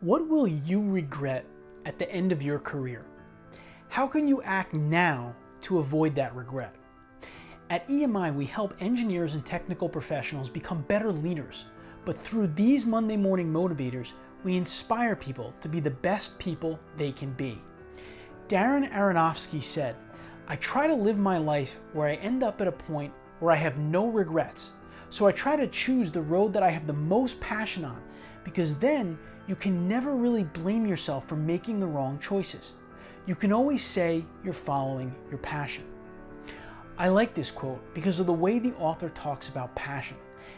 What will you regret at the end of your career? How can you act now to avoid that regret? At EMI, we help engineers and technical professionals become better leaders. But through these Monday morning motivators, we inspire people to be the best people they can be. Darren Aronofsky said, I try to live my life where I end up at a point where I have no regrets. So I try to choose the road that I have the most passion on because then you can never really blame yourself for making the wrong choices. You can always say you're following your passion. I like this quote because of the way the author talks about passion,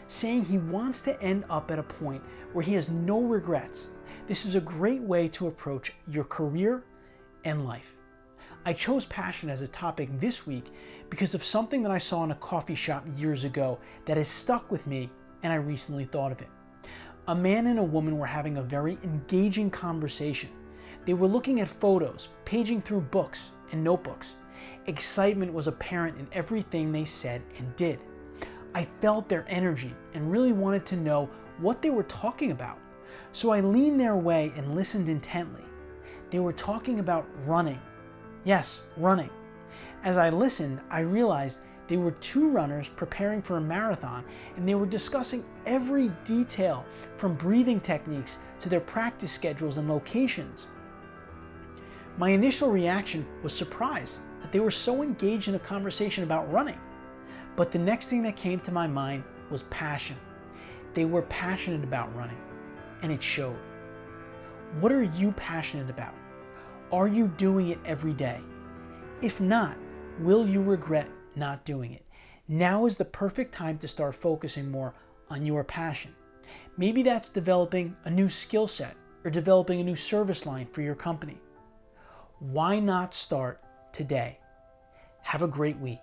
saying he wants to end up at a point where he has no regrets. This is a great way to approach your career and life. I chose passion as a topic this week because of something that I saw in a coffee shop years ago that has stuck with me and I recently thought of it. A man and a woman were having a very engaging conversation. They were looking at photos, paging through books and notebooks. Excitement was apparent in everything they said and did. I felt their energy and really wanted to know what they were talking about. So I leaned their way and listened intently. They were talking about running. Yes, running. As I listened, I realized they were two runners preparing for a marathon and they were discussing every detail from breathing techniques to their practice schedules and locations. My initial reaction was surprise that they were so engaged in a conversation about running. But the next thing that came to my mind was passion. They were passionate about running and it showed. What are you passionate about? Are you doing it every day? If not, will you regret not doing it. Now is the perfect time to start focusing more on your passion. Maybe that's developing a new skill set or developing a new service line for your company. Why not start today? Have a great week.